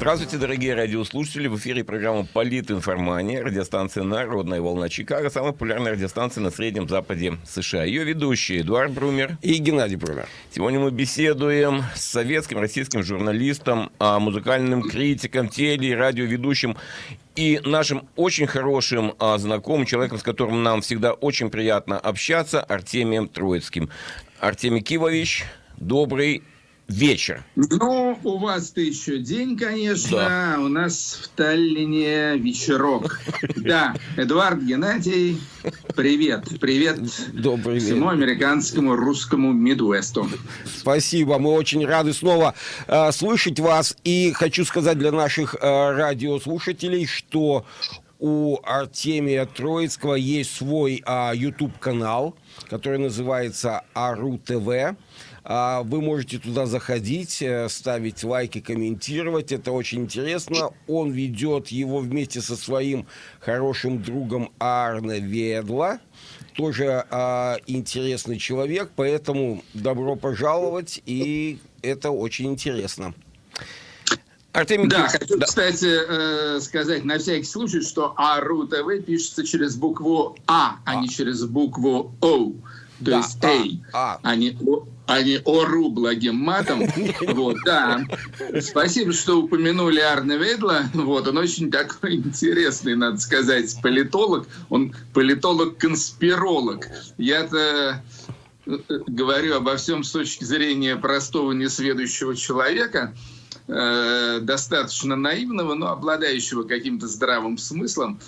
Здравствуйте, дорогие радиослушатели. В эфире программа «Политинформания». Радиостанция «Народная волна Чикаго». Самая популярная радиостанция на Среднем Западе США. Ее ведущие Эдуард Брумер и Геннадий Брумер. Сегодня мы беседуем с советским, российским журналистом, а, музыкальным критиком, теле- и радиоведущим и нашим очень хорошим а, знакомым, человеком, с которым нам всегда очень приятно общаться, Артемием Троицким. Артемий Кивович, добрый вечер. Ну, у вас-то еще день, конечно, да. у нас в Таллине вечерок. Да, Эдуард Геннадий, привет, привет Добрый всему вечер. американскому русскому Мидуэсту. Спасибо, мы очень рады снова э, слышать вас. И хочу сказать для наших э, радиослушателей, что у Артемия Троицкого есть свой э, YouTube-канал, который называется Ару ТВ. А, вы можете туда заходить, э, ставить лайки, комментировать. Это очень интересно. Он ведет его вместе со своим хорошим другом Арне Ведла. Тоже а, интересный человек, поэтому добро пожаловать, и это очень интересно. Артемий да, хочу, да. кстати, э, сказать на всякий случай, что АРУ ТВ пишется через букву А, а, а не через букву О. То да, есть А, а. а не а не ору благим матом. Вот, да. Спасибо, что упомянули Арне Ведла. Вот, он очень такой интересный, надо сказать, политолог. Он политолог-конспиролог. Я-то э, говорю обо всем с точки зрения простого несведущего человека, э, достаточно наивного, но обладающего каким-то здравым смыслом.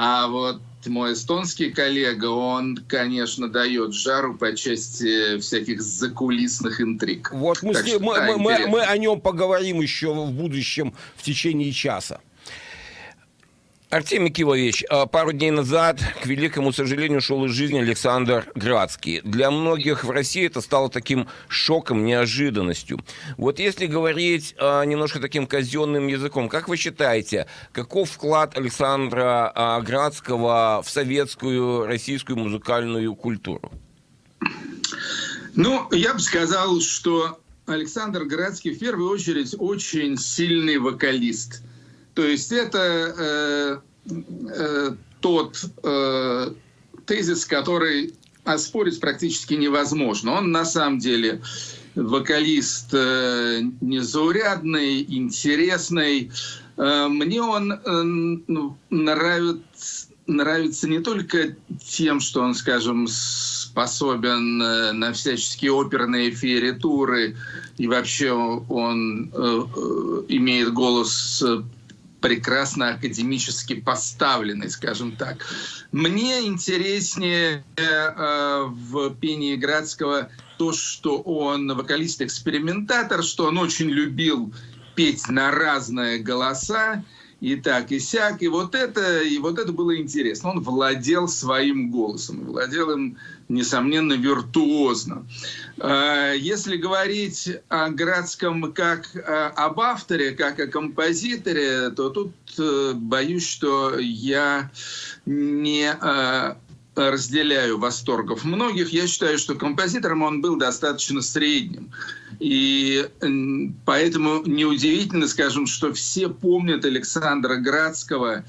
А вот мой эстонский коллега, он, конечно, дает жару по части всяких закулисных интриг. Вот мы, так с, что, мы, да, мы, мы о нем поговорим еще в будущем в течение часа. Артемий Кивович, а, пару дней назад, к великому сожалению, ушел из жизни Александр Градский. Для многих в России это стало таким шоком, неожиданностью. Вот если говорить а, немножко таким казенным языком, как вы считаете, каков вклад Александра а, Градского в советскую российскую музыкальную культуру? Ну, я бы сказал, что Александр Градский в первую очередь очень сильный вокалист – то есть это э, э, тот э, тезис, который оспорить практически невозможно. Он на самом деле вокалист э, незаурядный, интересный. Э, мне он э, ну, нравится, нравится не только тем, что он, скажем, способен э, на всяческие оперные фееритуры, и вообще он э, э, имеет голос прекрасно академически поставленный, скажем так. Мне интереснее э, в пении Градского то, что он вокалист-экспериментатор, что он очень любил петь на разные голоса, и так, и сяк. И вот это, и вот это было интересно. Он владел своим голосом, владел им, несомненно, виртуозно. А, если говорить о Градском как об авторе, как о композиторе, то тут э, боюсь, что я не э, разделяю восторгов многих. Я считаю, что композитором он был достаточно средним. И поэтому неудивительно, скажем, что все помнят Александра Градского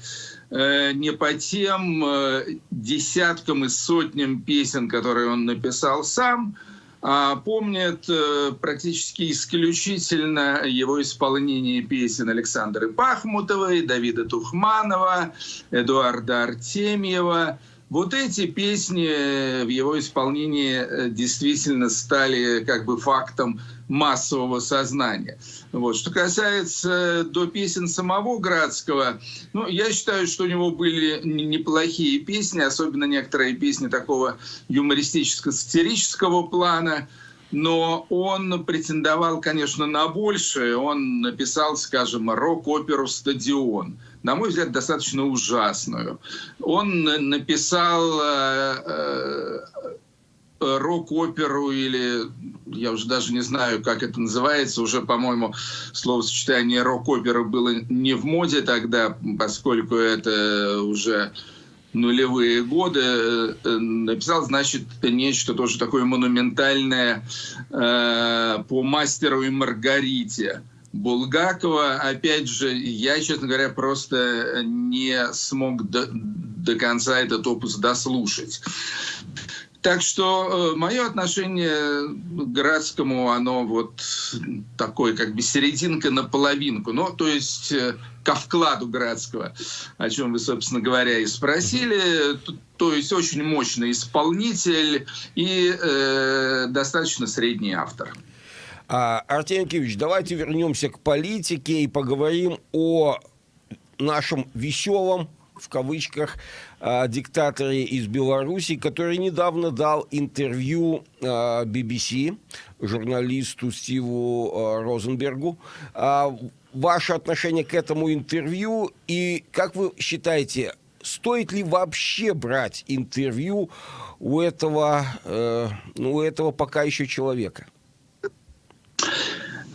э, не по тем э, десяткам и сотням песен, которые он написал сам, а помнят э, практически исключительно его исполнение песен Александры Пахмутовой, Давида Тухманова, Эдуарда Артемьева – вот эти песни в его исполнении э, действительно стали как бы фактом массового сознания. Вот. Что касается до песен самого Градского, ну, я считаю, что у него были неплохие песни, особенно некоторые песни такого юмористическо-сатирического плана, но он претендовал, конечно, на большее. Он написал, скажем, рок-оперу «Стадион», на мой взгляд, достаточно ужасную. Он написал э, э, рок-оперу или, я уже даже не знаю, как это называется, уже, по-моему, словосочетание рок-опера было не в моде тогда, поскольку это уже нулевые годы, э, написал, значит, нечто тоже такое монументальное э, по мастеру и Маргарите. Булгакова. Опять же, я, честно говоря, просто не смог до, до конца этот опус дослушать. Так что э, мое отношение к Градскому, оно вот такое, как бы серединка на половинку. Ну, то есть э, ко вкладу Градского, о чем вы, собственно говоря, и спросили. То есть очень мощный исполнитель и э, достаточно средний автор. А, Артемий давайте вернемся к политике и поговорим о нашем веселом, в кавычках, э, диктаторе из Беларуси, который недавно дал интервью BBC журналисту Стиву э, Розенбергу. Ваше отношение к этому интервью и как вы считаете, стоит ли вообще брать интервью у этого, э, ну, у этого пока еще человека?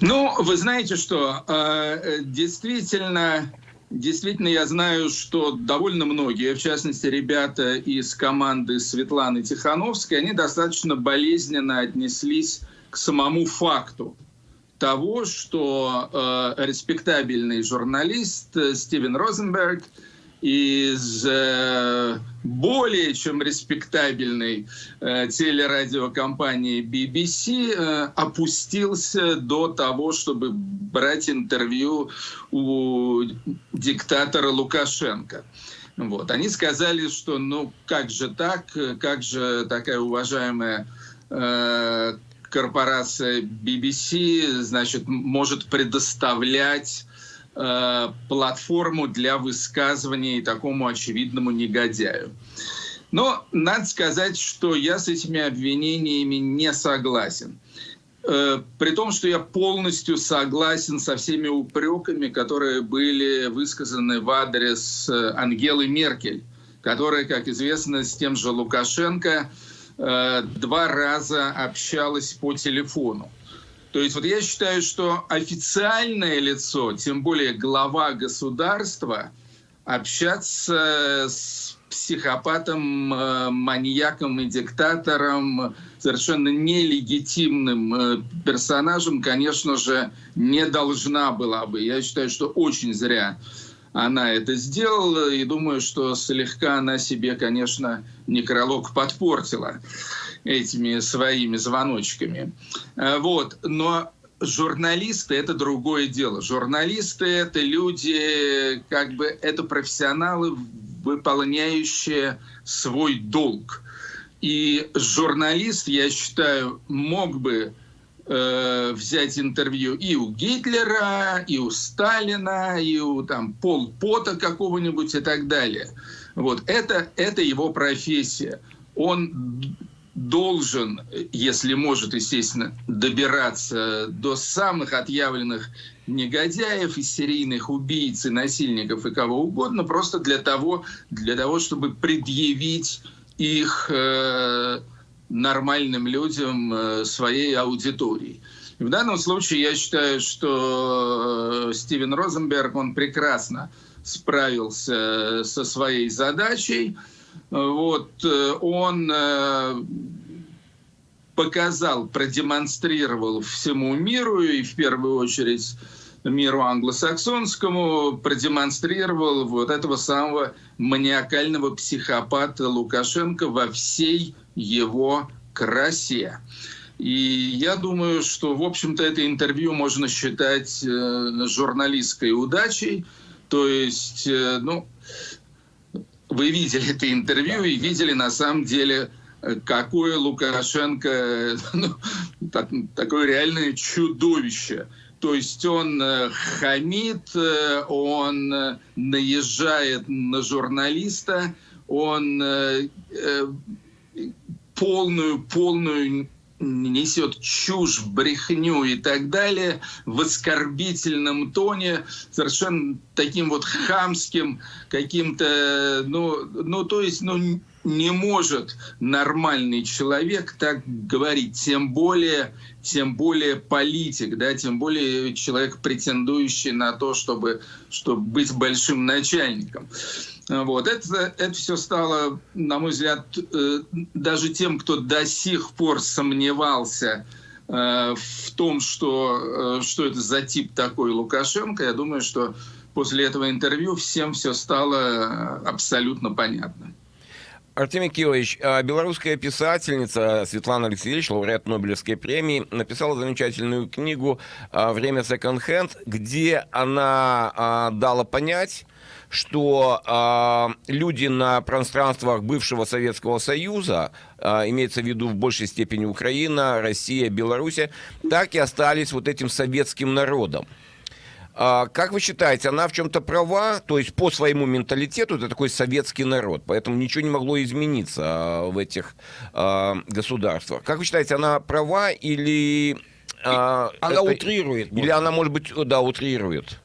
Ну, вы знаете что, э, действительно, действительно я знаю, что довольно многие, в частности, ребята из команды Светланы Тихановской, они достаточно болезненно отнеслись к самому факту того, что э, респектабельный журналист Стивен Розенберг – из э, более чем респектабельной э, телерадиокомпании BBC э, опустился до того, чтобы брать интервью у диктатора Лукашенко. Вот. Они сказали, что ну как же так, как же такая уважаемая э, корпорация BBC, значит, может предоставлять Э, платформу для высказываний такому очевидному негодяю. Но надо сказать, что я с этими обвинениями не согласен. Э, при том, что я полностью согласен со всеми упреками, которые были высказаны в адрес э, Ангелы Меркель, которая, как известно, с тем же Лукашенко два раза общалась по телефону. То есть вот я считаю, что официальное лицо, тем более глава государства, общаться с психопатом, э, маньяком и диктатором, совершенно нелегитимным э, персонажем, конечно же, не должна была бы. Я считаю, что очень зря она это сделала, и думаю, что слегка она себе, конечно, некролог подпортила этими своими звоночками. Э, вот. Но журналисты — это другое дело. Журналисты — это люди, как бы, это профессионалы, выполняющие свой долг. И журналист, я считаю, мог бы э, взять интервью и у Гитлера, и у Сталина, и у там, Пол Пота какого-нибудь и так далее. Вот. Это, это его профессия. Он должен, если может, естественно, добираться до самых отъявленных негодяев и серийных убийц и насильников и кого угодно, просто для того, для того чтобы предъявить их э, нормальным людям э, своей аудитории. И в данном случае я считаю, что э, Стивен Розенберг, он прекрасно справился со своей задачей, вот, э, он э, показал, продемонстрировал всему миру и в первую очередь миру англосаксонскому, продемонстрировал вот этого самого маниакального психопата Лукашенко во всей его красе. И я думаю, что, в общем-то, это интервью можно считать э, журналистской удачей. То есть, ну, вы видели это интервью и видели на самом деле, э, какое Лукашенко, ну, так, такое реальное чудовище. То есть он э, хамит, э, он наезжает на журналиста, он полную, полную несет чушь, брехню и так далее в оскорбительном тоне, совершенно таким вот хамским каким-то, ну, ну то есть, ну, не может нормальный человек так говорить, тем более, тем более политик, да, тем более человек, претендующий на то, чтобы, чтобы быть большим начальником. Вот. Это, это все стало, на мой взгляд, э, даже тем, кто до сих пор сомневался в том, что, что это за тип такой Лукашенко, я думаю, что после этого интервью всем все стало абсолютно понятно. Артемий Килович, а белорусская писательница Светлана Алексеевич, лауреат Нобелевской премии, написала замечательную книгу а, «Время секонд-хенд», где она а, дала понять, что э, люди на пространствах бывшего Советского Союза, э, имеется в виду в большей степени Украина, Россия, Беларусь, так и остались вот этим советским народом. А, как вы считаете, она в чем-то права? То есть по своему менталитету это такой советский народ, поэтому ничего не могло измениться в этих а, государствах. Как вы считаете, она права или... Она это, утрирует. Или она, может быть, да, утрирует?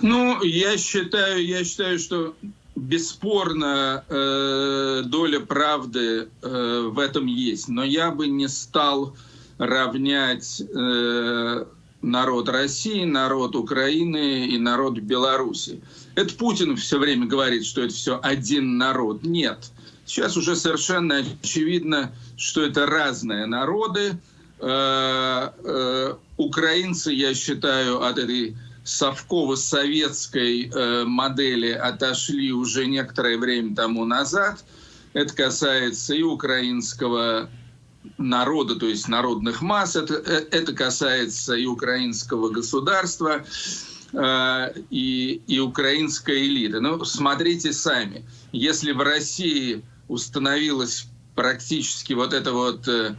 Ну, я считаю, я считаю, что бесспорно э, доля правды э, в этом есть, но я бы не стал равнять э, народ России, народ Украины и народ Беларуси. Это Путин все время говорит, что это все один народ. Нет. Сейчас уже совершенно очевидно, что это разные народы. Э, э, украинцы, я считаю, от этой совково-советской э, модели отошли уже некоторое время тому назад. Это касается и украинского народа, то есть народных масс. Это, э, это касается и украинского государства, э, и, и украинской элиты. Ну, смотрите сами. Если в России установилась практически вот эта вот э,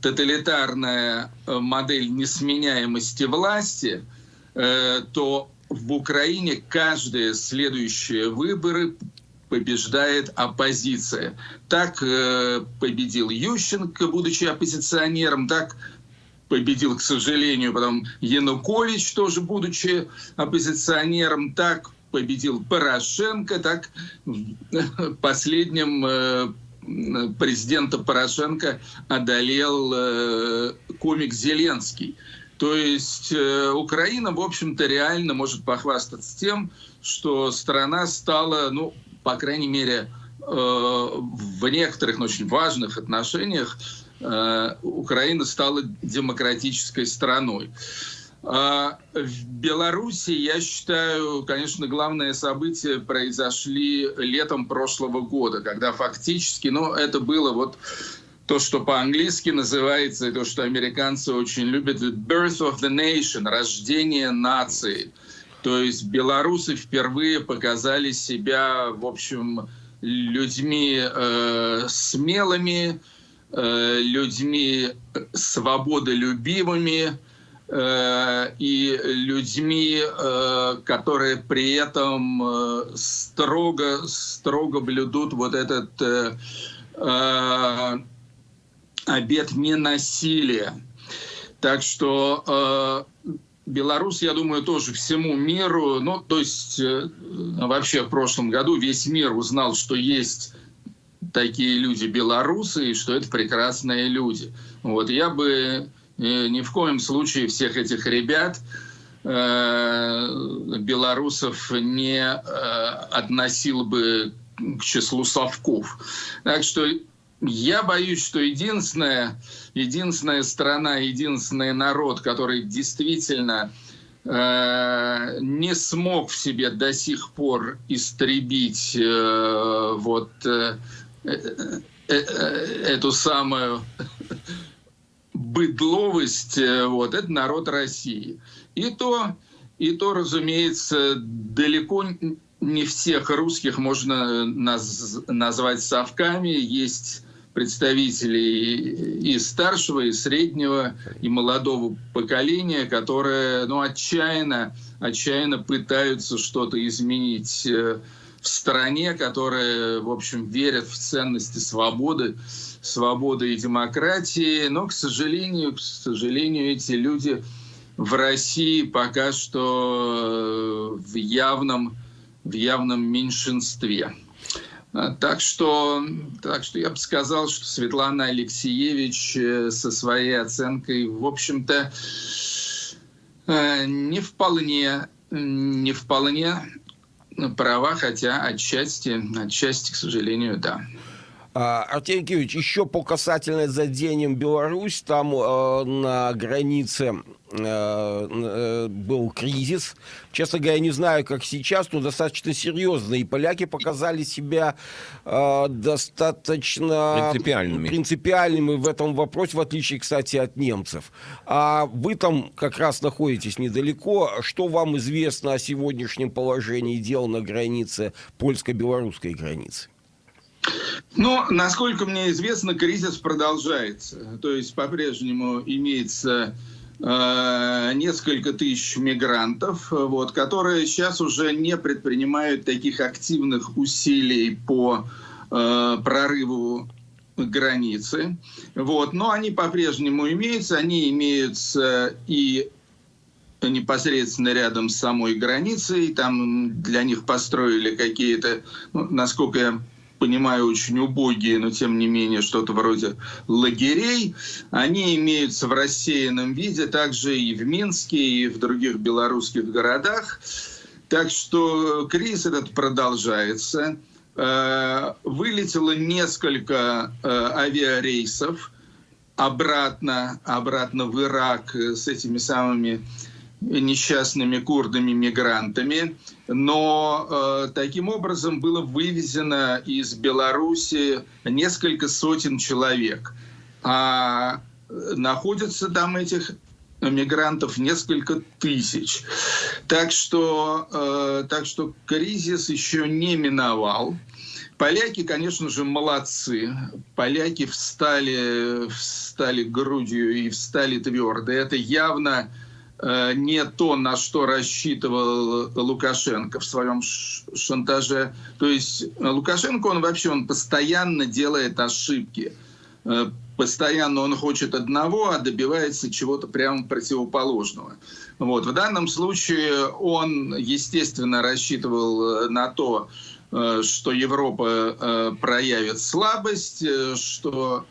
тоталитарная модель несменяемости власти, то в Украине каждые следующие выборы побеждает оппозиция. Так э, победил Ющенко, будучи оппозиционером, так победил, к сожалению, потом Янукович, тоже будучи оппозиционером, так победил Порошенко, так последним э, президента Порошенко одолел э, комик Зеленский. То есть э, Украина, в общем-то, реально может похвастаться тем, что страна стала, ну, по крайней мере, э, в некоторых очень важных отношениях э, Украина стала демократической страной. А в Беларуси, я считаю, конечно, главное событие произошли летом прошлого года, когда фактически, ну, это было вот то, что по-английски называется, и то, что американцы очень любят, birth of the nation, рождение нации. То есть белорусы впервые показали себя, в общем, людьми э, смелыми, э, людьми свободолюбивыми э, и людьми, э, которые при этом э, строго, строго блюдут вот этот обет ненасилия. Так что э, Беларусь, я думаю, тоже всему миру, ну, то есть э, вообще в прошлом году весь мир узнал, что есть такие люди белорусы, и что это прекрасные люди. Вот я бы э, ни в коем случае всех этих ребят, э, белорусов, не э, относил бы к числу совков. Так что я боюсь, что единственная, единственная страна, единственный народ, который действительно э, не смог в себе до сих пор истребить э, вот э, э, э, эту самую быдловость, э, вот, это народ России. И то, и то, разумеется, далеко не всех русских можно наз, назвать совками. Есть представителей и старшего, и среднего, и молодого поколения, которые ну, отчаянно, отчаянно пытаются что-то изменить э, в стране, которые, в общем, верят в ценности свободы, свободы и демократии. Но, к сожалению, к сожалению, эти люди в России пока что э, в явном, в явном меньшинстве. А, так что, так что я бы сказал, что Светлана Алексеевич э, со своей оценкой, в общем-то, э, не вполне, не вполне права, хотя отчасти, отчасти, к сожалению, да. А, Артемий Киевич, еще по касательной задением Беларусь, там э, на границе Э, э, был кризис. Честно говоря, не знаю, как сейчас, но достаточно серьезно. И поляки показали себя э, достаточно принципиальными. принципиальными в этом вопросе, в отличие, кстати, от немцев. А вы там как раз находитесь недалеко. Что вам известно о сегодняшнем положении дел на границе польско-белорусской границы? Ну, насколько мне известно, кризис продолжается. То есть по-прежнему имеется Э, несколько тысяч мигрантов, вот, которые сейчас уже не предпринимают таких активных усилий по э, прорыву границы. Вот, но они по-прежнему имеются, они имеются и непосредственно рядом с самой границей, там для них построили какие-то, ну, насколько я понимаю, очень убогие, но тем не менее что-то вроде лагерей. Они имеются в рассеянном виде также и в Минске, и в других белорусских городах. Так что кризис этот продолжается. Э, вылетело несколько э, авиарейсов обратно, обратно в Ирак с этими самыми несчастными курдами-мигрантами, но э, таким образом было вывезено из Беларуси несколько сотен человек, а находятся там этих мигрантов несколько тысяч. Так что, э, так что кризис еще не миновал. Поляки, конечно же, молодцы. Поляки встали, встали грудью и встали твердо. Это явно Э, не то, на что рассчитывал Лукашенко в своем шантаже. То есть э, Лукашенко, он вообще он постоянно делает ошибки. Э, постоянно он хочет одного, а добивается чего-то прямо противоположного. Вот. В данном случае он, естественно, рассчитывал на то, что Европа проявит слабость, что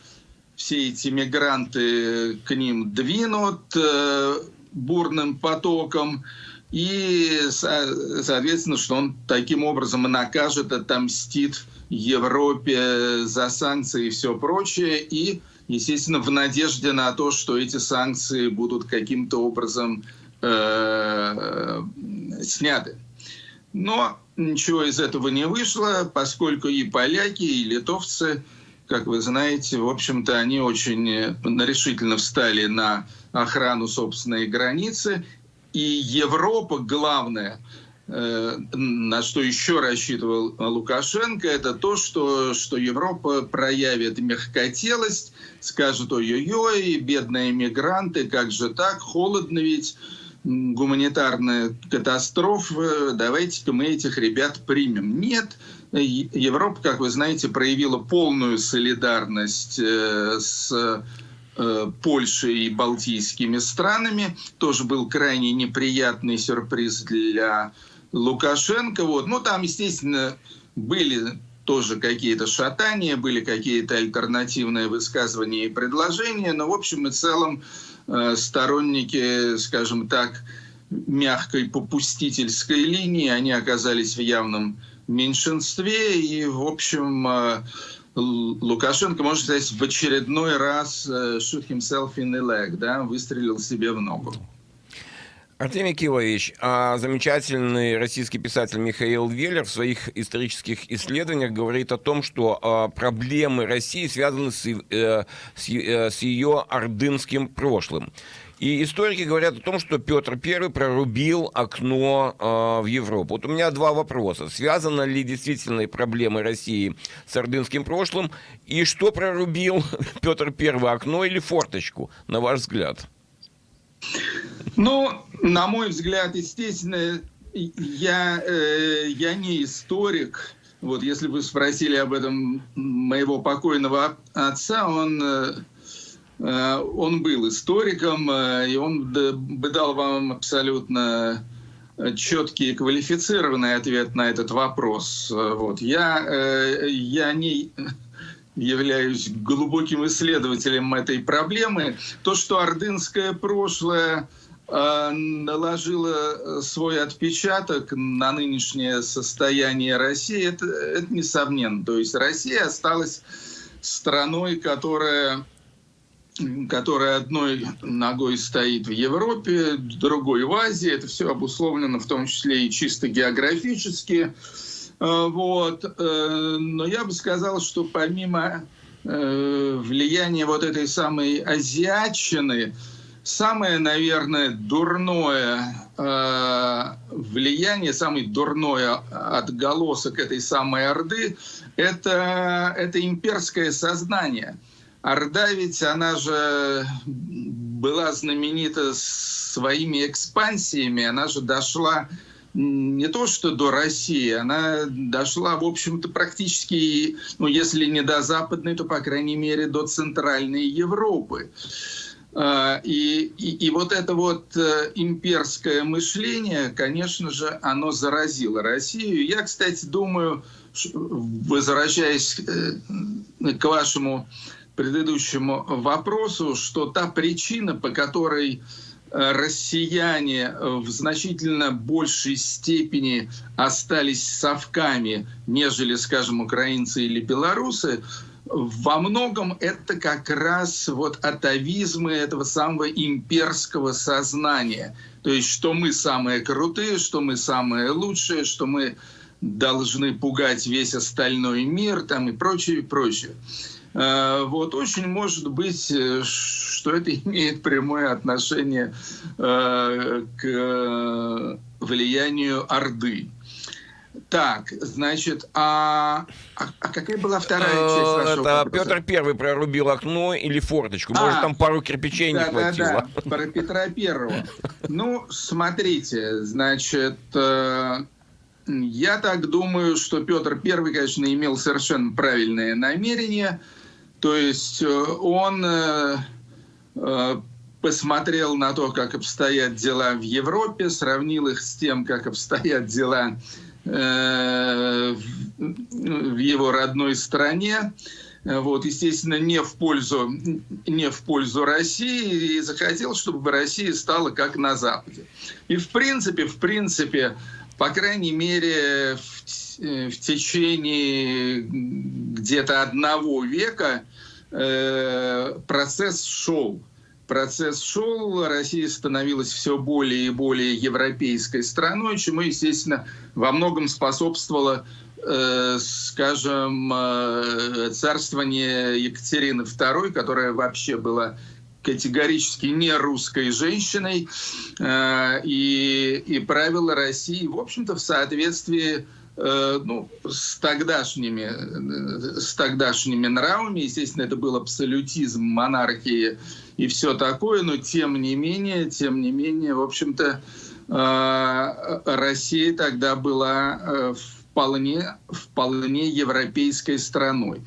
все эти мигранты к ним двинут, бурным потоком, и, соответственно, что он таким образом накажет, отомстит Европе за санкции и все прочее, и, естественно, в надежде на то, что эти санкции будут каким-то образом э, сняты. Но ничего из этого не вышло, поскольку и поляки, и литовцы, как вы знаете, в общем-то, они очень решительно встали на охрану собственной границы. И Европа, главное, э, на что еще рассчитывал Лукашенко, это то, что, что Европа проявит мягкотелость, скажет, ой-ой-ой, бедные мигранты, как же так, холодно ведь, гуманитарная катастрофа, давайте-ка мы этих ребят примем. Нет, Европа, как вы знаете, проявила полную солидарность э, с Э, Польшей и балтийскими странами. Тоже был крайне неприятный сюрприз для Лукашенко. Вот. Ну, там, естественно, были тоже какие-то шатания, были какие-то альтернативные высказывания и предложения, но в общем и целом э, сторонники, скажем так, мягкой попустительской линии, они оказались в явном меньшинстве, и, в общем, э, Лукашенко, можно сказать, в очередной раз э, shoot himself in the leg, да, выстрелил себе в ногу. Артемий Килович, а замечательный российский писатель Михаил Веллер в своих исторических исследованиях говорит о том, что а, проблемы России связаны с, э, с, с ее ордынским прошлым. И историки говорят о том, что Петр I прорубил окно э, в Европу. Вот у меня два вопроса. Связаны ли действительно проблемы России с ордынским прошлым? И что прорубил Петр I, окно или форточку, на ваш взгляд? Ну, на мой взгляд, естественно, я, э, я не историк. Вот если вы спросили об этом моего покойного отца, он... Э, Э, он был историком, э, и он бы дал вам абсолютно четкий и квалифицированный ответ на этот вопрос. Вот. Я, я не являюсь глубоким исследователем этой проблемы. То, что ордынское прошлое э, наложило свой отпечаток на нынешнее состояние России, это, это несомненно. То есть Россия осталась страной, которая которая одной ногой стоит в Европе, другой в Азии. Это все обусловлено в том числе и чисто географически. Э, вот. Э, но я бы сказал, что помимо э, влияния вот этой самой азиатчины, самое, наверное, дурное влияние, самый дурной отголосок этой самой Орды – это, это имперское сознание. Орда ведь, она же была знаменита своими экспансиями, она же дошла не то что до России, она дошла, в общем-то, практически, ну, если не до Западной, то, по крайней мере, до Центральной Европы. А, и, и, и вот это вот э, имперское мышление, конечно же, оно заразило Россию. Я, кстати, думаю, возвращаясь э, к вашему предыдущему вопросу, что та причина, по которой Э, россияне в значительно большей степени остались совками, нежели, скажем, украинцы или белорусы, во многом это как раз вот атовизмы этого самого имперского сознания. То есть, что мы самые крутые, что мы самые лучшие, что мы должны пугать весь остальной мир там и прочее, и прочее. Э, вот очень может быть, э, что это имеет прямое отношение э, к влиянию Орды. Так, значит, а, а, а какая была вторая часть вашего Это вопроса? Петр Первый прорубил окно или форточку? Может, а, там пару кирпичей да, не хватило? Да, да, про Петра Первого. Ну, смотрите, значит, я так думаю, что Петр Первый, конечно, имел совершенно правильное намерение – то есть э, он э, э, посмотрел на то, как обстоят дела в Европе, сравнил их с тем, как обстоят дела в его родной стране. Вот, естественно, не в пользу, не в пользу России, и захотел, чтобы Россия стала как на Западе. И в принципе, в принципе, по крайней мере, в Э, в течение где-то одного века э, процесс шел. Процесс шел, Россия становилась все более и более европейской страной, чему, естественно, во многом способствовало э, скажем, царствование Екатерины II, которая вообще была категорически не русской женщиной, и, и правила России, в общем-то, в соответствии Э, ну, с тогдашними, э, с тогдашними нравами. Естественно, это был абсолютизм монархии и все такое, но тем не менее, тем не менее, в общем-то, э, Россия тогда была вполне, вполне европейской страной.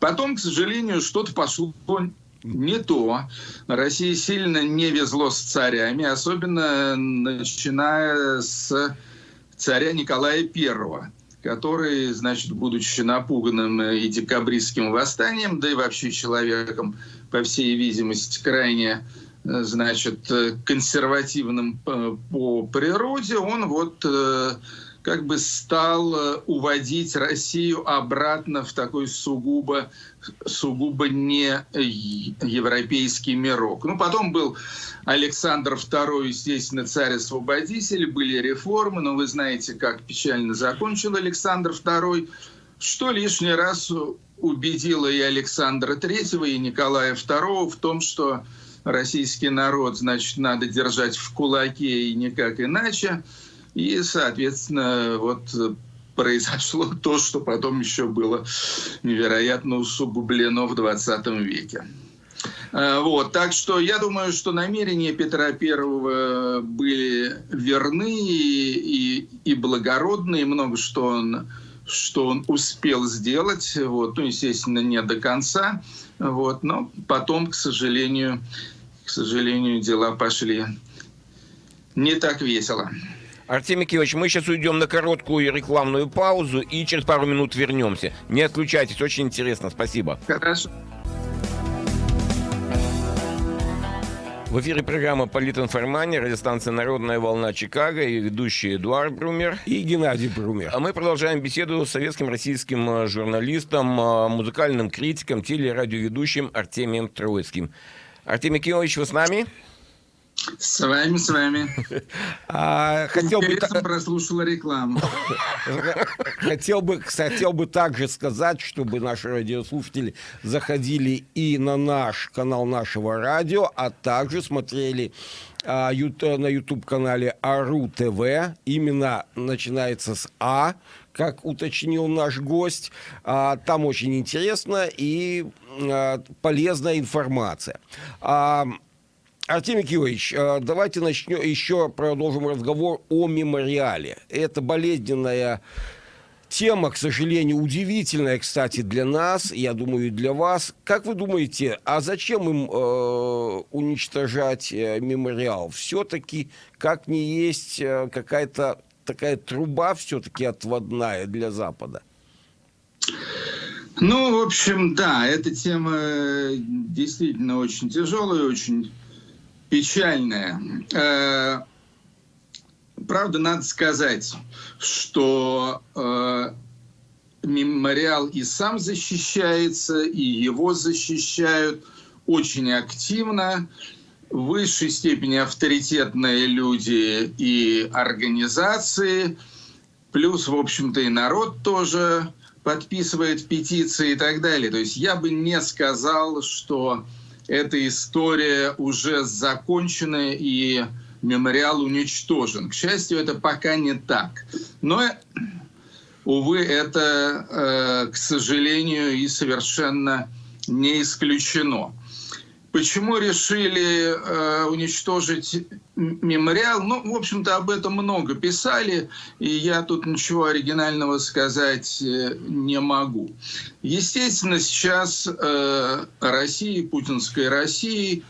Потом, к сожалению, что-то пошло не то. России сильно не везло с царями, особенно начиная с царя Николая I который, значит, будучи напуганным и декабристским восстанием, да и вообще человеком, по всей видимости, крайне значит, консервативным по природе, он вот э, как бы стал э, уводить Россию обратно в такой сугубо, сугубо не европейский мирок. Ну, потом был Александр II, естественно, царь-освободитель, были реформы, но вы знаете, как печально закончил Александр II, что лишний раз убедило и Александра III, и Николая II в том, что российский народ, значит, надо держать в кулаке и никак иначе. И, соответственно, вот произошло то, что потом еще было невероятно усугублено в 20 веке. А, вот, так что я думаю, что намерения Петра I были верны и, и, и благородны, и много что он, что он успел сделать, вот, ну, естественно, не до конца, вот, но потом, к сожалению, к сожалению, дела пошли не так весело. Артемий Киевич, мы сейчас уйдем на короткую рекламную паузу и через пару минут вернемся. Не отключайтесь, очень интересно. Спасибо. Хорошо. В эфире программа «Политинформания», радиостанция «Народная волна Чикаго» и ведущий Эдуард Брумер. И Геннадий Брумер. А мы продолжаем беседу с советским российским э, журналистом, э, музыкальным критиком, телерадиоведущим Артемием Троицким. Артемий Киевич, вы с нами? С вами, с вами. А, хотел бы прослушала рекламу. Хотел бы, хотел бы также сказать, чтобы наши радиослушатели заходили и на наш канал нашего радио, а также смотрели а, на YouTube-канале Ару ТВ. Именно начинается с А, как уточнил наш гость. А, там очень интересно и а, полезная информация. А, Артемий Киевич, э, давайте начнем еще продолжим разговор о мемориале. Это болезненная тема, к сожалению, удивительная, кстати, для нас, я думаю, и для вас. Как вы думаете, а зачем им э, уничтожать э, мемориал? Все-таки, как не есть э, какая-то такая труба все-таки отводная для Запада? Ну, в общем, да, эта тема э, действительно очень тяжелая, очень печальная. Э, правда, надо сказать, что э, мемориал и сам защищается, и его защищают очень активно. В высшей степени авторитетные люди и организации, плюс, в общем-то, и народ тоже подписывает петиции и так далее. То есть я бы не сказал, что эта история уже закончена и мемориал уничтожен. К счастью, это пока не так. Но, увы, это, э, к сожалению, и совершенно не исключено. Почему решили э, уничтожить мемориал? Ну, в общем-то, об этом много писали, и я тут ничего оригинального сказать э, не могу. Естественно, сейчас э, Россией, путинской Россией,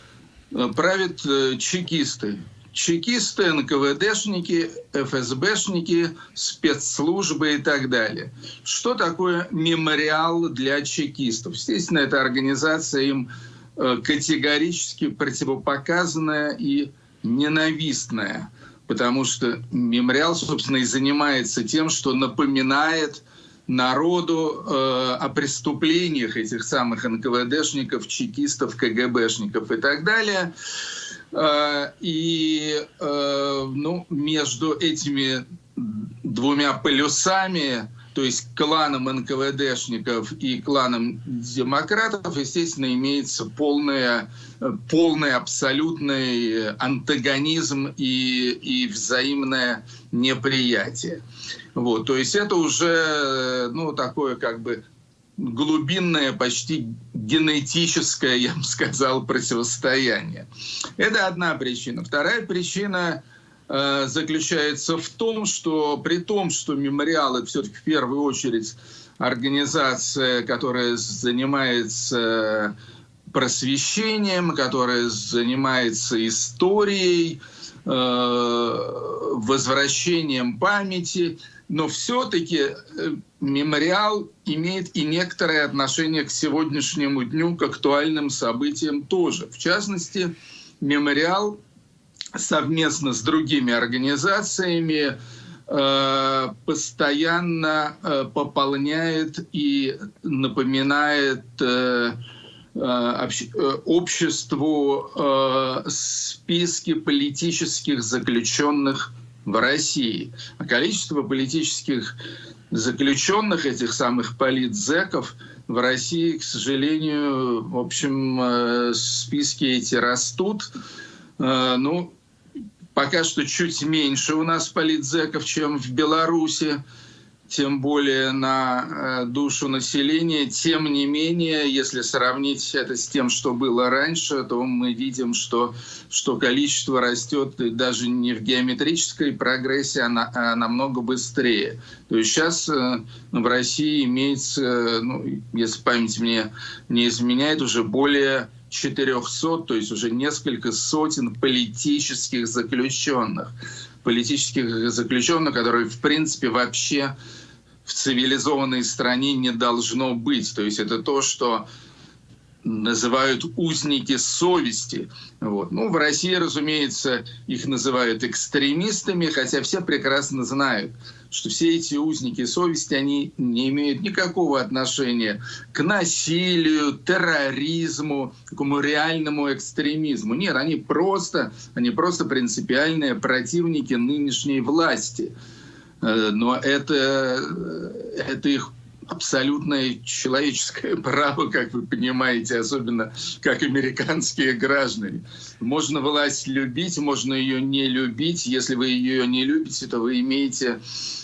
э, правят э, чекисты. Чекисты, НКВДшники, ФСБшники, спецслужбы и так далее. Что такое мемориал для чекистов? Естественно, эта организация им категорически противопоказанная и ненавистная, потому что мемориал, собственно, и занимается тем, что напоминает народу э, о преступлениях этих самых НКВДшников, чекистов, КГБшников и так далее. Э, и э, ну, между этими двумя полюсами то есть кланом НКВДшников и кланом демократов, естественно, имеется полное, полный абсолютный антагонизм и, и взаимное неприятие. Вот, то есть это уже ну, такое как бы глубинное, почти генетическое, я бы сказал, противостояние. Это одна причина. Вторая причина – Э, заключается в том, что при том, что мемориал это все-таки в первую очередь организация, которая занимается просвещением, которая занимается историей, э, возвращением памяти, но все-таки э, мемориал имеет и некоторое отношение к сегодняшнему дню, к актуальным событиям тоже. В частности, мемориал совместно с другими организациями э, постоянно э, пополняет и напоминает э, обществу списки политических заключенных в России. А количество политических заключенных, этих самых политзеков, в России, к сожалению, в общем, списки эти растут. Ну, Пока что чуть меньше у нас политзеков, чем в Беларуси, тем более на э, душу населения. Тем не менее, если сравнить это с тем, что было раньше, то мы видим, что, что количество растет даже не в геометрической прогрессии, а, на, а намного быстрее. То есть сейчас э, в России имеется, ну, если память мне не изменяет, уже более 400, то есть уже несколько сотен политических заключенных. Политических заключенных, которые, в принципе, вообще в цивилизованной стране не должно быть. То есть это то, что называют узники совести. Вот. Ну, в России, разумеется, их называют экстремистами, хотя все прекрасно знают, что все эти узники совести, они не имеют никакого отношения к насилию, терроризму, такому реальному экстремизму. Нет, они просто, они просто принципиальные противники нынешней власти. Э, но это, это их абсолютное человеческое право, как вы понимаете, особенно как американские граждане. Можно власть любить, можно ее не любить. Если вы ее не любите, то вы имеете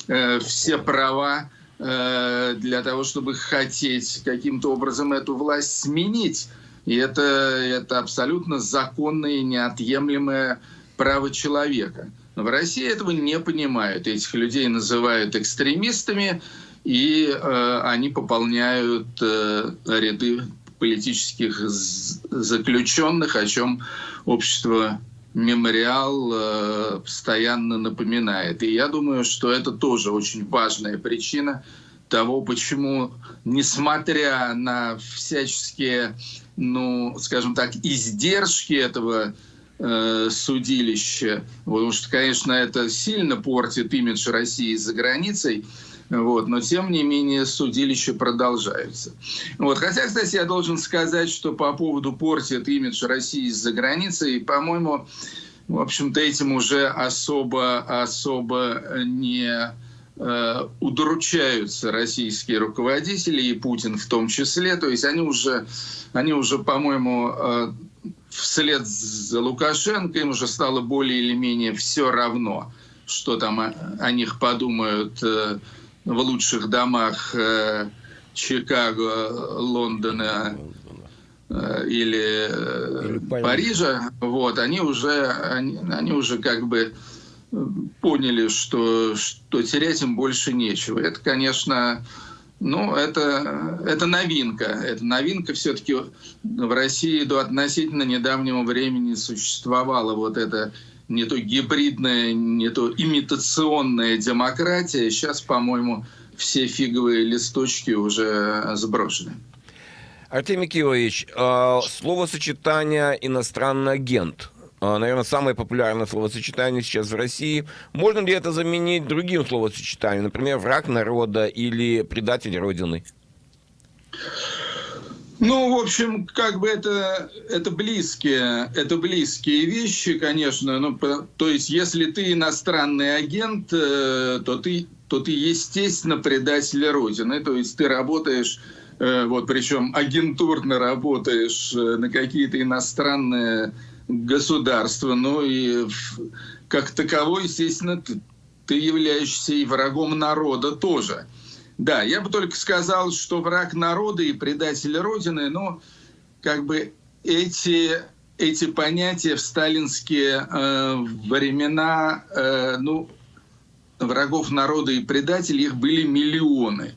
э, все права э, для того, чтобы хотеть каким-то образом эту власть сменить. И это, это абсолютно законное и неотъемлемое право человека. Но в России этого не понимают. Этих людей называют экстремистами, и э, они пополняют э, ряды политических заключенных, о чем общество мемориал э, постоянно напоминает. И я думаю, что это тоже очень важная причина того, почему, несмотря на всяческие, ну, скажем так, издержки этого э, судилища, потому что, конечно, это сильно портит имидж России за границей, вот, но тем не менее судилища продолжаются. Вот, хотя, кстати, я должен сказать, что по поводу портит имидж России за границей, по-моему, в общем-то, этим уже особо, особо не э, удручаются российские руководители и Путин в том числе. То есть они уже, они уже по-моему, э, вслед за Лукашенко им уже стало более или менее все равно, что там о, о них подумают э, в лучших домах э, Чикаго, Лондона э, или, э, или Парижа, вот, они уже, они, они уже как бы поняли, что, что терять им больше нечего. Это, конечно, ну, это, это новинка. Это новинка все-таки в России до относительно недавнего времени существовала вот эта не то гибридная, не то имитационная демократия. Сейчас, по-моему, все фиговые листочки уже сброшены. Артемий Киевович, а, словосочетание «иностранный агент» а, наверное, самое популярное словосочетание сейчас в России. Можно ли это заменить другим словосочетанием, например, враг народа или предатель Родины? Ну, в общем, как бы это, это, близкие, это близкие вещи, конечно. Ну, то есть, если ты иностранный агент, э, то ты, то ты естественно, предатель Родины. То есть, ты работаешь, э, вот причем агентурно работаешь э, на какие-то иностранные государства. Ну и как таковой, естественно, ты, ты являешься и врагом народа тоже. Да, я бы только сказал, что враг народа и предатель Родины, но как бы эти, эти понятия в сталинские э, времена, э, ну, врагов народа и предателей, их были миллионы,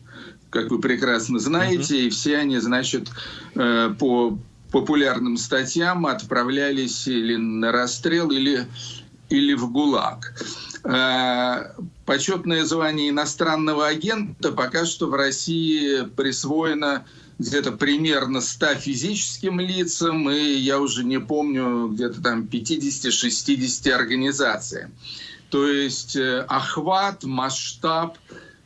как вы прекрасно знаете, mm-hmm. и все они, значит, э, по популярным статьям отправлялись или на расстрел, или, или в ГУЛАГ. Э, почетное звание иностранного агента пока что в России присвоено где-то примерно 100 физическим лицам, и я уже не помню, где-то там 50-60 организациям. То есть э, охват, масштаб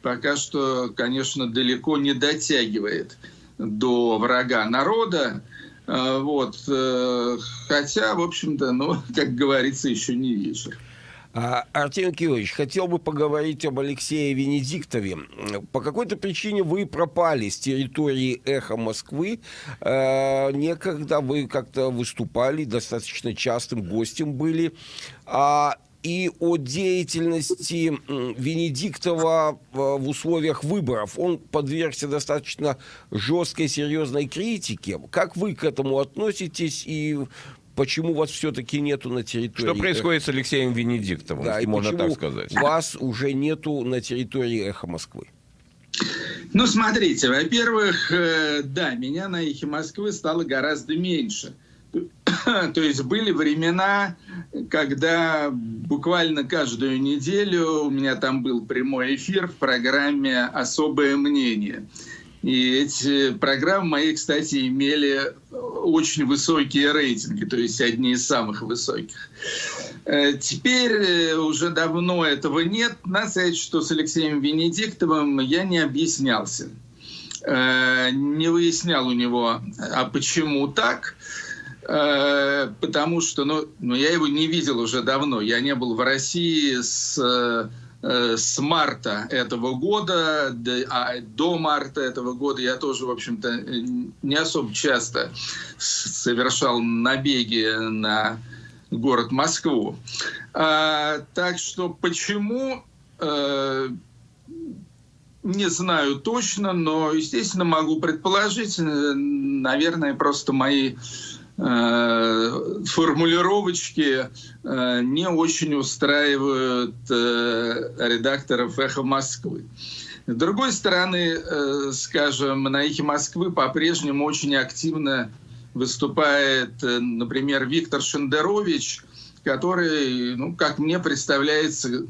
пока что, конечно, далеко не дотягивает до врага народа. Э, вот. Хотя, в общем-то, ну, как говорится, еще не вечер. А, Артем Кирович, хотел бы поговорить об Алексее Венедиктове. По какой-то причине вы пропали с территории «Эхо Москвы». А, некогда вы как-то выступали, достаточно частым гостем были. А, и о деятельности Венедиктова в условиях выборов. Он подвергся достаточно жесткой, серьезной критике. Как вы к этому относитесь и почему вас все-таки нету на территории... Что происходит с Алексеем Венедиктовым, да, можно так сказать? вас уже нету на территории «Эхо Москвы»? Ну, смотрите, во-первых, э, да, меня на «Эхе Москвы» стало гораздо меньше. То есть были времена, когда буквально каждую неделю у меня там был прямой эфир в программе «Особое мнение». И эти программы мои, кстати, имели очень высокие рейтинги, то есть одни из самых высоких. Э, теперь э, уже давно этого нет. Надо сказать, что с Алексеем Венедиктовым я не объяснялся. Э, не выяснял у него, а почему так. Потому что ну, ну, я его не видел уже давно. Я не был в России с с марта этого года, а до марта этого года я тоже, в общем-то, э, не особо часто совершал набеги на город Москву. А, так что почему, э, не знаю точно, но, естественно, могу предположить, наверное, просто мои Э, формулировочки э, не очень устраивают э, редакторов «Эхо Москвы». С другой стороны, скажем, на «Эхе Москвы» по-прежнему очень активно выступает, например, Виктор Шендерович, который, ну, как мне представляется,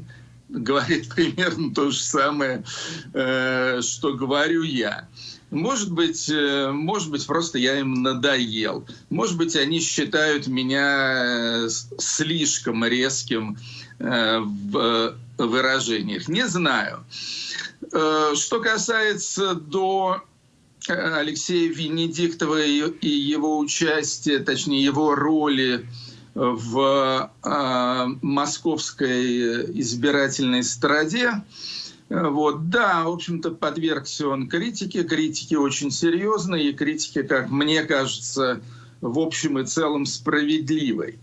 говорит примерно то же самое, что говорю я. Может быть, э, может быть, просто я им надоел. Может быть, они считают меня э, слишком резким э, в выражениях. Не знаю. Что касается до Алексея Венедиктова и его участия, точнее его роли в московской избирательной страде, вот, да, в общем-то, подвергся он критике, критике очень серьезной, и критике, как мне кажется, в общем и целом справедливой.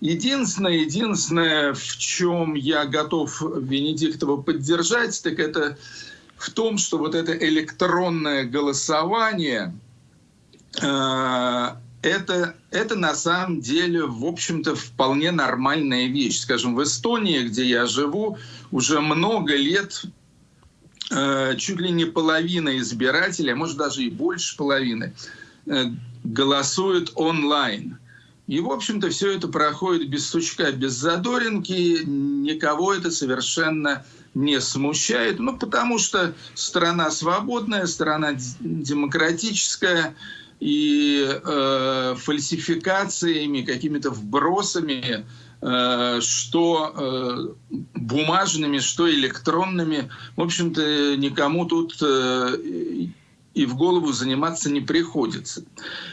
Единственное, единственное, в чем я готов Венедиктова поддержать, так это в том, что вот это электронное голосование, э, это, это на самом деле, в общем-то, вполне нормальная вещь. Скажем, в Эстонии, где я живу, уже много лет Э, чуть ли не половина избирателей, а может даже и больше половины, э, голосуют онлайн. И, в общем-то, все это проходит без стучка, без задоринки, никого это совершенно не смущает, ну, потому что страна свободная, страна демократическая, и э, фальсификациями, какими-то вбросами Э, что э, бумажными, что электронными. В общем-то, никому тут э, и в голову заниматься не приходится.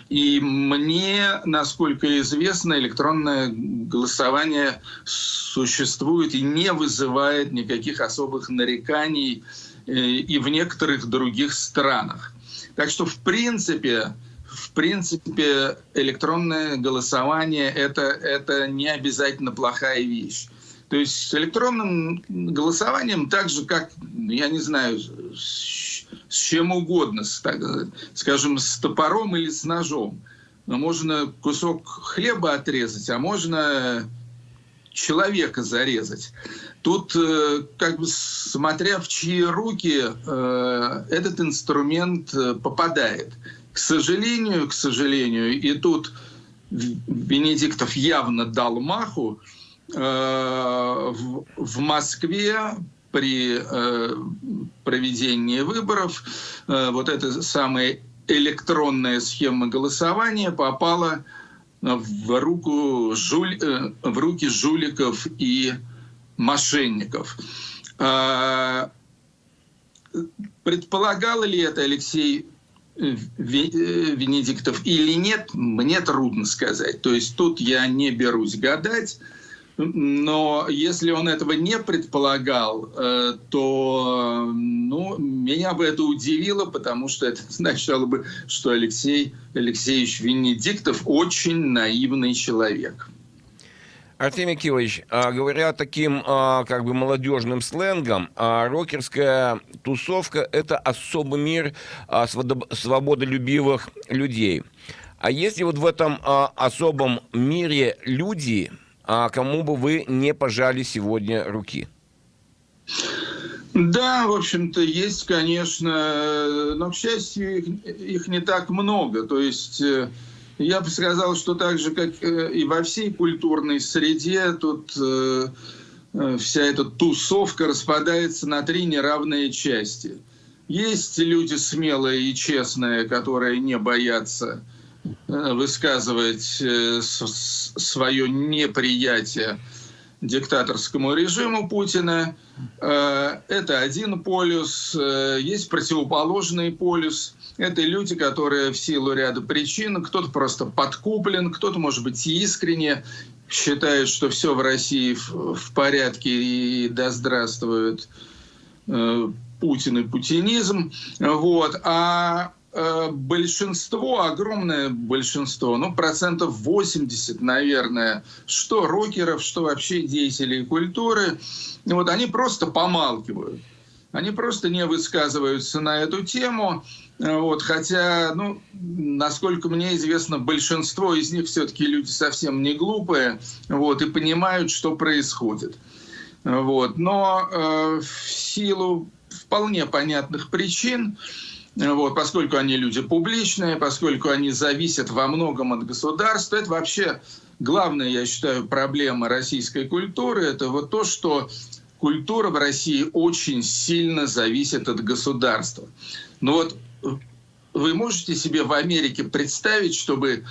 И мне, насколько известно, электронное голосование существует и не вызывает никаких особых нареканий и в некоторых других странах. Так что, в принципе, в принципе, электронное голосование это, это не обязательно плохая вещь. То есть с электронным голосованием так же, как, я не знаю, с, с чем угодно, с, так, скажем, с топором или с ножом. Но можно кусок хлеба отрезать, а можно человека зарезать. Тут, э, как бы смотря в чьи руки э, этот инструмент э, попадает. К сожалению, к сожалению, и тут Венедиктов явно дал маху, э, в, Москве при э, проведении выборов э, вот эта самая электронная схема голосования попала в, руку жуль, в руки жуликов и мошенников. Предполагал ли это Алексей Венедиктов или нет, мне трудно сказать. То есть тут я не берусь гадать. Но если он этого не предполагал, э, то ну, меня бы это удивило, потому что это означало бы, что Алексей Алексеевич Венедиктов очень наивный человек. Артемий Кивович, а, говоря таким а, как бы молодежным сленгом, а, рокерская тусовка – это особый мир свободолюбивых людей. А если вот в этом особом мире люди, кому бы вы не пожали сегодня руки? Да, в общем-то, есть, конечно, но, к счастью, их, их не так много. То есть э, я бы сказал, что так же, как э, и во всей культурной среде, тут э, э, вся эта тусовка распадается на три неравные части. Есть люди смелые и честные, которые не боятся высказывать свое неприятие диктаторскому режиму Путина. Это один полюс. Есть противоположный полюс. Это люди, которые в силу ряда причин, кто-то просто подкуплен, кто-то, может быть, искренне считает, что все в России в порядке и да здравствует Путин и путинизм. Вот. А э, большинство, огромное большинство, ну, процентов 80, наверное, что рокеров, что вообще деятелей культуры, вот они просто помалкивают. Они просто не высказываются на эту тему. Вот, хотя, ну, насколько мне известно, большинство из них все-таки люди совсем не глупые вот, и понимают, что происходит. Вот. Но э, в силу вполне понятных причин, вот, поскольку они люди публичные, поскольку они зависят во многом от государства. Это вообще главная, я считаю, проблема российской культуры. Это вот то, что культура в России очень сильно зависит от государства. Но вот вы можете себе в Америке представить, чтобы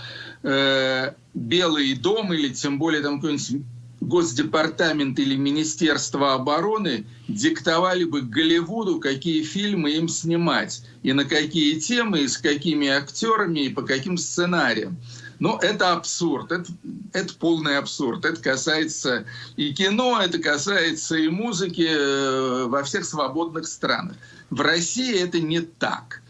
э, Белый дом или тем более там какой-нибудь Госдепартамент или Министерство обороны диктовали бы Голливуду, какие фильмы им снимать, и на какие темы, и с какими актерами, и по каким сценариям. Но это абсурд, это, это полный абсурд. Это касается и кино, это касается и музыки э, во всех свободных странах. В России это не так.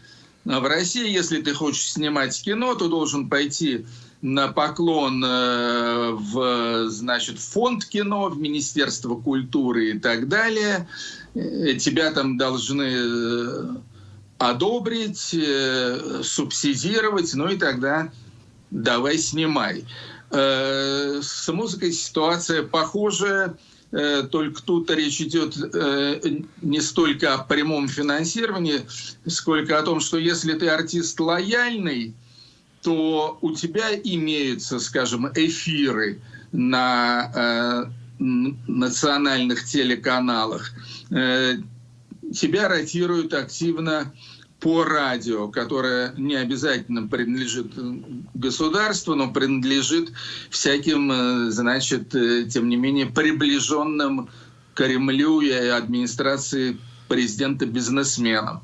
В России, если ты хочешь снимать кино, то должен пойти на поклон э, в значит, фонд кино, в Министерство культуры и так далее. Э, тебя там должны э, одобрить, субсидировать, ну и тогда давай снимай. С музыкой ситуация похожая, только тут речь идет не столько о прямом финансировании, сколько о том, что если ты артист лояльный, то у тебя имеются, скажем, эфиры на э, национальных телеканалах, э, тебя ротируют активно по радио, которое не обязательно принадлежит государству, но принадлежит всяким, э, значит, э, тем не менее, приближенным Кремлю и администрации президента бизнесменам.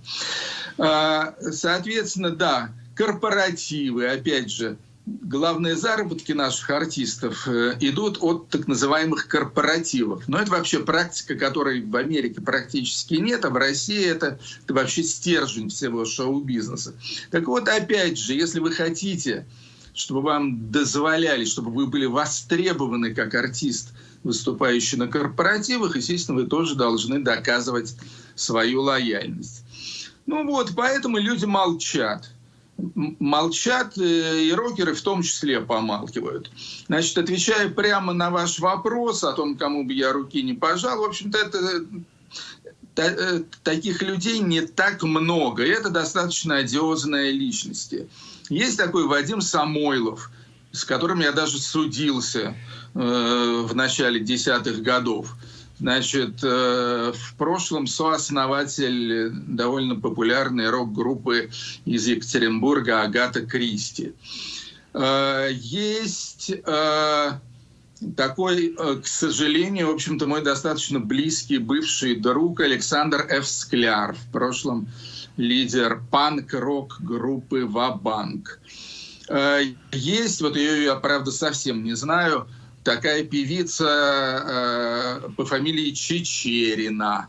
А, соответственно, да, корпоративы, опять же, главные заработки наших артистов э, идут от так называемых корпоративов. Но это вообще практика, которой в Америке практически нет, а в России это, это вообще стержень всего шоу-бизнеса. Так вот, опять же, если вы хотите, чтобы вам дозволяли, чтобы вы были востребованы как артист, выступающий на корпоративах, естественно, вы тоже должны доказывать свою лояльность. Ну вот, поэтому люди молчат молчат, э, и рокеры в том числе помалкивают. Значит, отвечая прямо на ваш вопрос о том, кому бы я руки не пожал, в общем-то, это э, таких людей не так много, и это достаточно одиозные личности. Есть такой Вадим Самойлов, с которым я даже судился э, в начале десятых годов. Значит, э, в прошлом сооснователь довольно популярной рок-группы из Екатеринбурга Агата Кристи. Э, есть э, такой, к сожалению, в общем-то, мой достаточно близкий бывший друг Александр Ф. Скляр, в прошлом лидер панк-рок группы «Вабанк». Есть, вот ее я, правда, совсем не знаю, такая певица э, по фамилии Чечерина.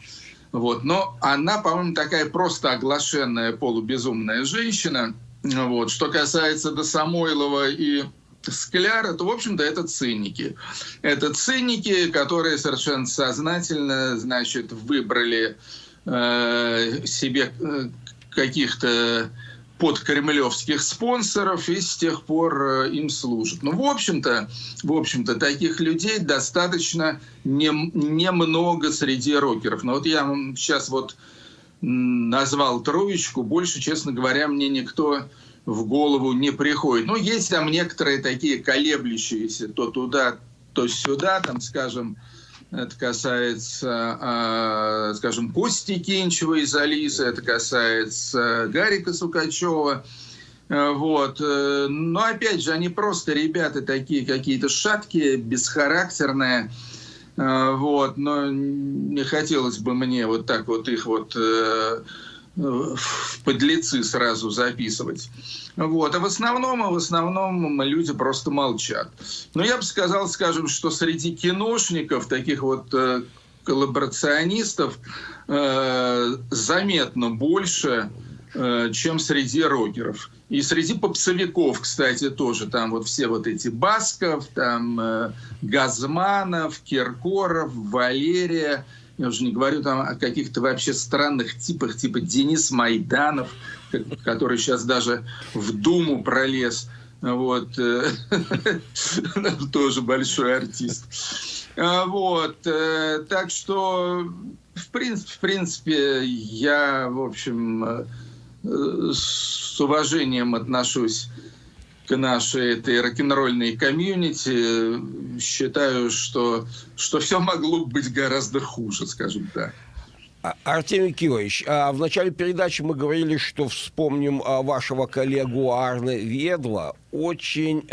Вот. Но она, по-моему, такая просто оглашенная полубезумная женщина. Вот. Что касается до Самойлова и Скляра, то, в общем-то, это циники. Это циники, которые совершенно сознательно, значит, выбрали э, себе э, каких-то под кремлевских спонсоров и с тех пор э, им служат. Ну, в общем-то, в общем-то, таких людей достаточно немного не среди рокеров. Но вот я сейчас вот назвал троечку, больше, честно говоря, мне никто в голову не приходит. Ну, есть там некоторые такие колеблющиеся то туда, то сюда, там, скажем, это касается, а, скажем, Кости Кинчева из Алисы, это касается Гарика Сукачева. Вот. Но опять же, они просто ребята такие какие-то шаткие, бесхарактерные. Вот. Но не хотелось бы мне вот так вот их вот в подлецы сразу записывать. Вот. А в основном, а в основном люди просто молчат. Но я бы сказал, скажем, что среди киношников, таких вот э, коллаборационистов, э, заметно больше, э, чем среди рокеров. И среди попсовиков, кстати, тоже. Там вот все вот эти Басков, там э, Газманов, Киркоров, Валерия – я уже не говорю там о каких-то вообще странных типах, типа Денис Майданов, который сейчас даже в Думу пролез. Вот. Тоже большой артист. А, вот. Э, так что, в принципе, в принципе, я, в общем, э, с уважением отношусь к нашей этой рок-н-ролльной комьюнити, считаю, что, что все могло быть гораздо хуже, скажем так. А, Артемий Кирович, а в начале передачи мы говорили, что вспомним а, вашего коллегу Арне Ведла. Очень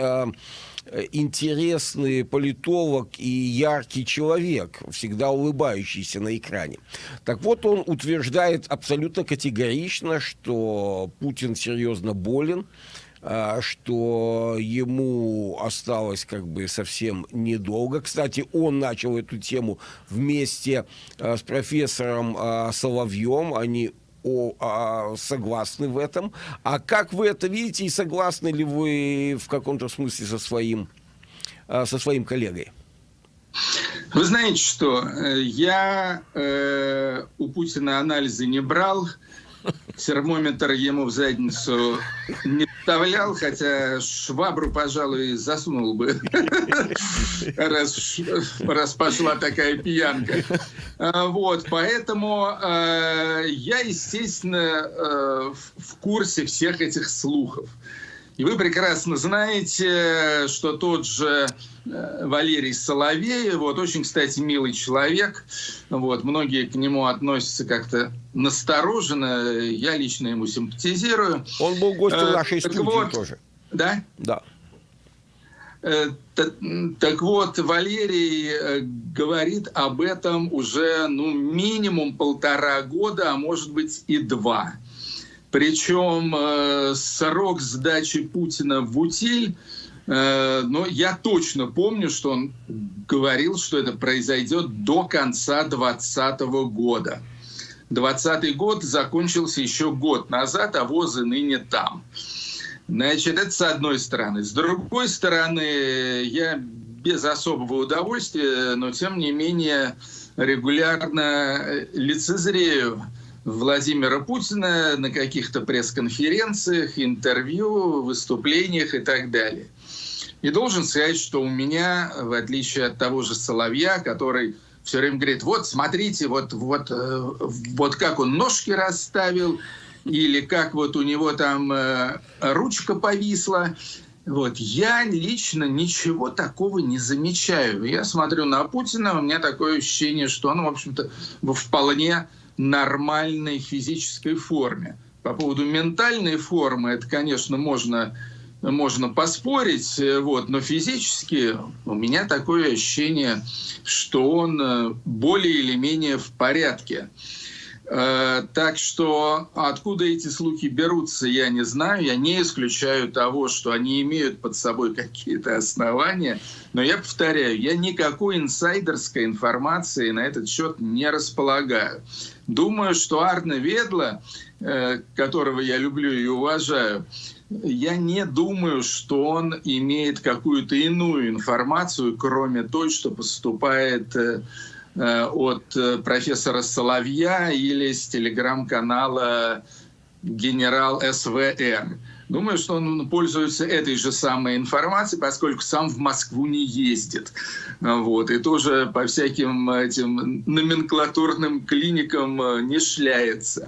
интересный политолог и яркий человек, всегда улыбающийся на экране. Так вот, он утверждает абсолютно категорично, что Путин серьезно болен, что ему осталось как бы совсем недолго. Кстати, он начал эту тему вместе а, с профессором а, Соловьем. Они о, а, согласны в этом. А как вы это видите и согласны ли вы в каком-то смысле со своим, со своим коллегой? Вы знаете что, э, я э, у Путина анализы не брал, термометр ему в задницу не вставлял, хотя швабру, пожалуй, засунул бы, раз, раз пошла такая пьянка. А, вот, поэтому э, я, естественно, э, в курсе всех этих слухов. И вы прекрасно знаете, что тот же э, Валерий Соловей, вот очень, кстати, милый человек, вот, многие к нему относятся как-то настороженно, я лично ему симпатизирую. Он был гостем э, нашей студии вот, тоже. Да? Да. Э, так, так вот, Валерий говорит об этом уже ну, минимум полтора года, а может быть и два. Причем э, срок сдачи Путина в утиль, э, но я точно помню, что он говорил, что это произойдет до конца 2020 года. 2020 год закончился еще год назад, а ВОЗы ныне там. Значит, это с одной стороны. С другой стороны, я без особого удовольствия, но тем не менее регулярно лицезрею Владимира Путина на каких-то пресс-конференциях, интервью, выступлениях и так далее. И должен сказать, что у меня, в отличие от того же Соловья, который все время говорит, вот смотрите, вот, вот, э, вот как он ножки расставил, или как вот у него там э, ручка повисла. Вот. Я лично ничего такого не замечаю. Я смотрю на Путина, у меня такое ощущение, что он, в общем-то, вполне нормальной физической форме. По поводу ментальной формы, это, конечно, можно, можно поспорить, вот, но физически у меня такое ощущение, что он э, более или менее в порядке. Э, так что откуда эти слухи берутся, я не знаю. Я не исключаю того, что они имеют под собой какие-то основания. Но я повторяю, я никакой инсайдерской информации на этот счет не располагаю. Думаю, что Арне Ведла, э, которого я люблю и уважаю, я не думаю, что он имеет какую-то иную информацию, кроме той, что поступает э, Э, от профессора Соловья или с телеграм-канала генерал СВР. Думаю, что он пользуется этой же самой информацией, поскольку сам в Москву не ездит. Вот, и тоже по всяким этим номенклатурным клиникам э, не шляется.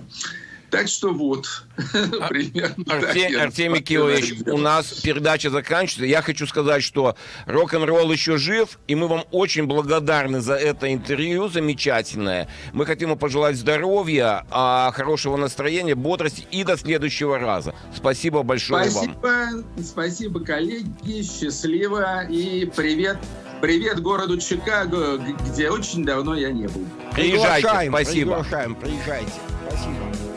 Так что вот, А, примерно так Артем- я Артемий дело. у нас передача заканчивается. Я хочу сказать, что рок-н-ролл еще жив, и мы вам очень благодарны за это интервью замечательное. Мы хотим вам пожелать здоровья, а, хорошего настроения, бодрости и до следующего раза. Спасибо большое вам. Спасибо, спасибо, коллеги, счастливо и привет, привет городу Чикаго, где очень давно я не был. Приезжайте, Приглашаем, спасибо. Приглашаем, приезжайте. Спасибо.